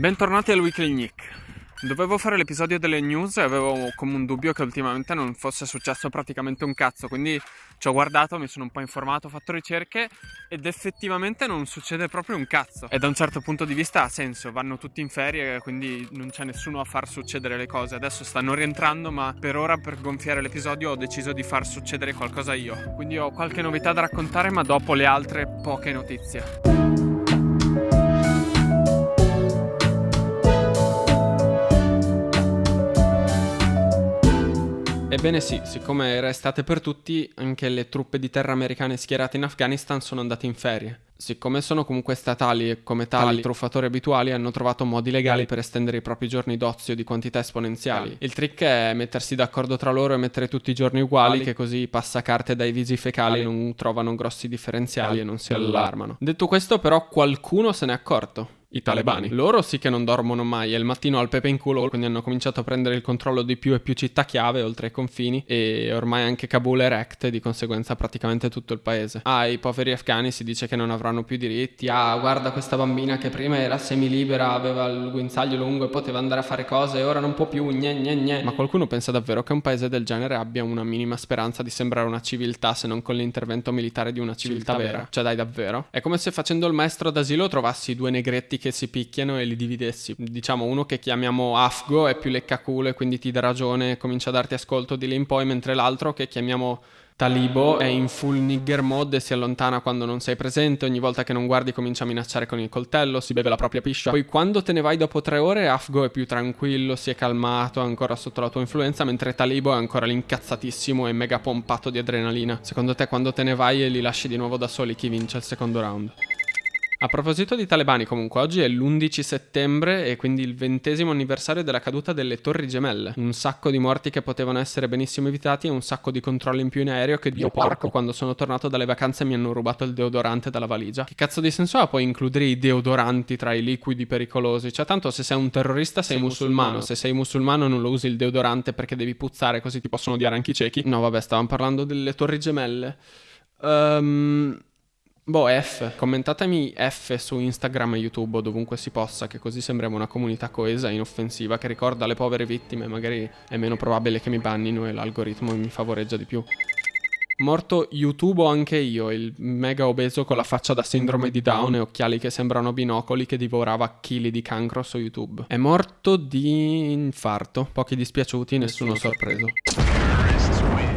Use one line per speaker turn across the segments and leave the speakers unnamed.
Bentornati al Weekly Nick. Dovevo fare l'episodio delle news e avevo come un dubbio che ultimamente non fosse successo praticamente un cazzo, quindi ci ho guardato, mi sono un po' informato, ho fatto ricerche ed effettivamente non succede proprio un cazzo. E da un certo punto di vista ha senso, vanno tutti in ferie, quindi non c'è nessuno a far succedere le cose. Adesso stanno rientrando, ma per ora per gonfiare l'episodio ho deciso di far succedere qualcosa io. Quindi ho qualche novità da raccontare, ma dopo le altre poche notizie. Ebbene sì, siccome era estate per tutti, anche le truppe di terra americane schierate in Afghanistan sono andate in ferie. Siccome sono comunque statali e come tali Tali. truffatori abituali hanno trovato modi legali per estendere i propri giorni d'ozio di quantità esponenziali. Il trick è mettersi d'accordo tra loro e mettere tutti i giorni uguali, che così i passacarte dai visi fecali non trovano grossi differenziali e non si allarmano. Detto questo però qualcuno se n'è accorto i talebani. Loro sì che non dormono mai, è il mattino al pepe in culo, quindi hanno cominciato a prendere il controllo di più e più città chiave oltre ai confini e ormai anche Kabul è rect e di conseguenza praticamente tutto il paese. Ah, i poveri afghani si dice che non avranno più diritti. Ah, guarda questa bambina che prima era semilibera, aveva il guinzaglio lungo e poteva andare a fare cose e ora non può più, gne gne gne. Ma qualcuno pensa davvero che un paese del genere abbia una minima speranza di sembrare una civiltà se non con l'intervento militare di una civiltà, civiltà vera? vera? Cioè dai davvero? È come se facendo il maestro d'asilo trovassi due negretti che si picchiano e li dividessi. Diciamo uno che chiamiamo Afgo è più leccaculo e quindi ti dà ragione, comincia a darti ascolto di lì in poi, mentre l'altro che chiamiamo Talibo è in full nigger mode e si allontana quando non sei presente, ogni volta che non guardi comincia a minacciare con il coltello, si beve la propria piscia. Poi quando te ne vai dopo tre ore Afgo è più tranquillo, si è calmato, è ancora sotto la tua influenza, mentre Talibo è ancora l'incazzatissimo e mega pompato di adrenalina. Secondo te quando te ne vai e li lasci di nuovo da soli chi vince il secondo round? A proposito di talebani, comunque, oggi è l'11 settembre e quindi il ventesimo anniversario della caduta delle Torri Gemelle. Un sacco di morti che potevano essere benissimo evitati e un sacco di controlli in più in aereo che Dio porco quando sono tornato dalle vacanze mi hanno rubato il deodorante dalla valigia. Che cazzo di senso ha poi includere i deodoranti tra i liquidi pericolosi? Cioè, tanto se sei un terrorista sei, sei musulmano. musulmano. Se sei musulmano non lo usi il deodorante perché devi puzzare così ti possono odiare anche i ciechi. No, vabbè, stavamo parlando delle Torri Gemelle. Ehm... Um... Boh, F. Commentatemi F su Instagram e YouTube o dovunque si possa, che così sembriamo una comunità coesa e inoffensiva che ricorda le povere vittime. Magari è meno probabile che mi bannino e l'algoritmo mi favoreggia di più. Morto YouTube anche io, il mega obeso con la faccia da sindrome di Down e occhiali che sembrano binocoli che divorava chili di cancro su YouTube. È morto di infarto. Pochi dispiaciuti, nessuno sorpreso.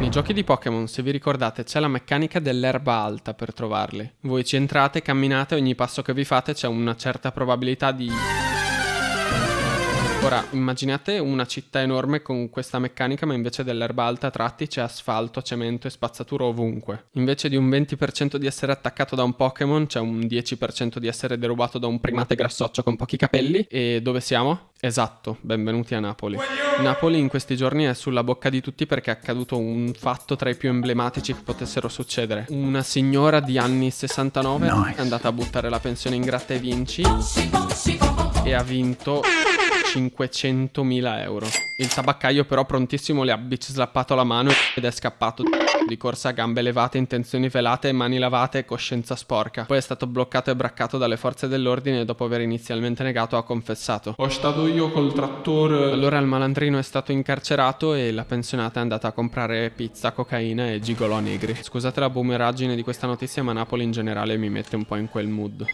Nei giochi di Pokémon, se vi ricordate, c'è la meccanica dell'erba alta per trovarli. Voi ci entrate, camminate, ogni passo che vi fate c'è una certa probabilità di... Ora, immaginate una città enorme con questa meccanica, ma invece dell'erba alta a tratti c'è asfalto, cemento e spazzatura ovunque. Invece di un 20% di essere attaccato da un Pokémon, c'è un 10% di essere derubato da un primate grassoccio con pochi capelli. E dove siamo? Esatto, benvenuti a Napoli. Napoli in questi giorni è sulla bocca di tutti perché è accaduto un fatto tra i più emblematici che potessero succedere. Una signora di anni 69 nice. è andata a buttare la pensione in gratta e vinci e ha vinto 500.000 euro. Il tabaccaio però prontissimo le ha bitch slappato la mano ed è scappato di corsa a gambe levate, intenzioni velate, mani lavate e coscienza sporca. Poi è stato bloccato e braccato dalle forze dell'ordine e dopo aver inizialmente negato ha confessato. Ho stato io col trattore. Allora il malandrino è stato incarcerato e la pensionata è andata a comprare pizza, cocaina e gigolò negri. Scusate la boomeraggine di questa notizia ma Napoli in generale mi mette un po' in quel mood.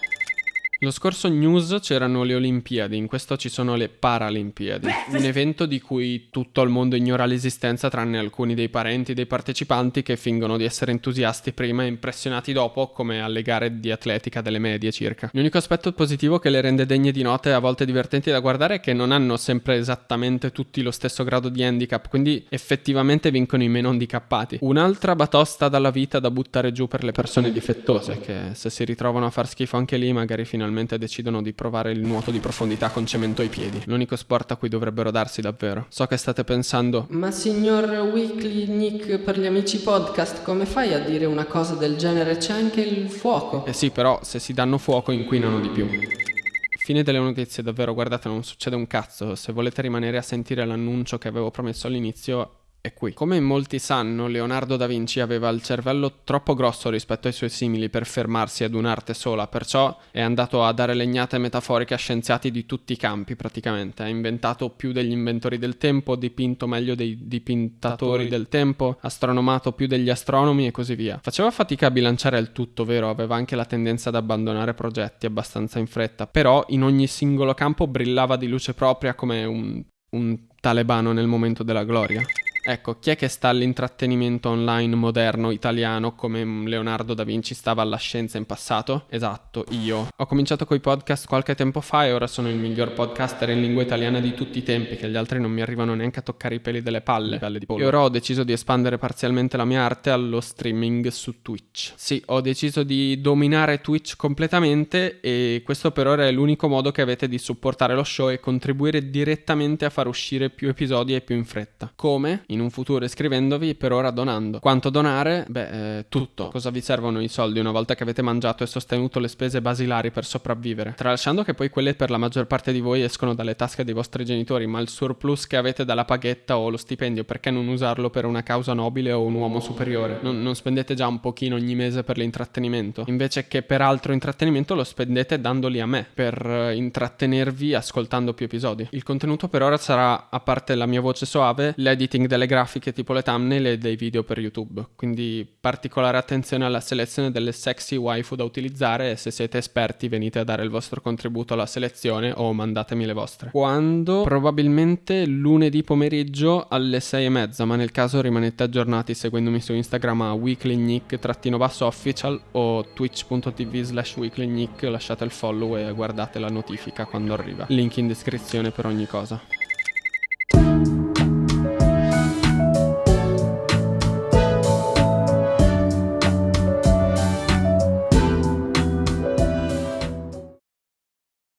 Lo scorso news c'erano le Olimpiadi, in questo ci sono le Paralimpiadi, un evento di cui tutto il mondo ignora l'esistenza tranne alcuni dei parenti dei partecipanti che fingono di essere entusiasti prima e impressionati dopo come alle gare di atletica delle medie circa. L'unico aspetto positivo che le rende degne di note e a volte divertenti da guardare è che non hanno sempre esattamente tutti lo stesso grado di handicap, quindi effettivamente vincono i meno handicappati. Un'altra batosta dalla vita da buttare giù per le persone difettose che se si ritrovano a far schifo anche lì magari finalmente finalmente decidono di provare il nuoto di profondità con cemento ai piedi. L'unico sport a cui dovrebbero darsi davvero. So che state pensando...
Ma signor Weekly Nick per gli amici podcast, come fai a dire una cosa del genere? C'è anche il fuoco.
Eh sì, però se si danno fuoco inquinano di più. Fine delle notizie, davvero, guardate, non succede un cazzo. Se volete rimanere a sentire l'annuncio che avevo promesso all'inizio, è qui. Come molti sanno, Leonardo da Vinci aveva il cervello troppo grosso rispetto ai suoi simili per fermarsi ad un'arte sola, perciò è andato a dare legnate metaforiche a scienziati di tutti i campi praticamente. Ha inventato più degli inventori del tempo, dipinto meglio dei dipintatori del tempo, astronomato più degli astronomi e così via. Faceva fatica a bilanciare il tutto, vero? Aveva anche la tendenza ad abbandonare progetti abbastanza in fretta, però in ogni singolo campo brillava di luce propria come un, un talebano nel momento della gloria. Ecco, chi è che sta all'intrattenimento online moderno italiano come Leonardo da Vinci stava alla scienza in passato? Esatto, io. Ho cominciato coi podcast qualche tempo fa e ora sono il miglior podcaster in lingua italiana di tutti i tempi, che gli altri non mi arrivano neanche a toccare i peli delle palle. palle di e ora ho deciso di espandere parzialmente la mia arte allo streaming su Twitch. Sì, ho deciso di dominare Twitch completamente e questo per ora è l'unico modo che avete di supportare lo show e contribuire direttamente a far uscire più episodi e più in fretta. Come? In un futuro iscrivendovi, per ora donando. Quanto donare? Beh, eh, tutto. Cosa vi servono i soldi una volta che avete mangiato e sostenuto le spese basilari per sopravvivere? Tralasciando che poi quelle per la maggior parte di voi escono dalle tasche dei vostri genitori, ma il surplus che avete dalla paghetta o lo stipendio, perché non usarlo per una causa nobile o un uomo superiore? Non, non spendete già un pochino ogni mese per l'intrattenimento? Invece che per altro intrattenimento lo spendete dandoli a me, per eh, intrattenervi ascoltando più episodi. Il contenuto per ora sarà, a parte la mia voce soave, l'editing delle delle grafiche tipo le thumbnail e dei video per YouTube, quindi particolare attenzione alla selezione delle sexy waifu da utilizzare e se siete esperti venite a dare il vostro contributo alla selezione o mandatemi le vostre. Quando? Probabilmente lunedì pomeriggio alle 6 e mezza, ma nel caso rimanete aggiornati seguendomi su Instagram a weeklynick-official o twitch.tv slash weeklynick, lasciate il follow e guardate la notifica quando arriva. Link in descrizione per ogni cosa.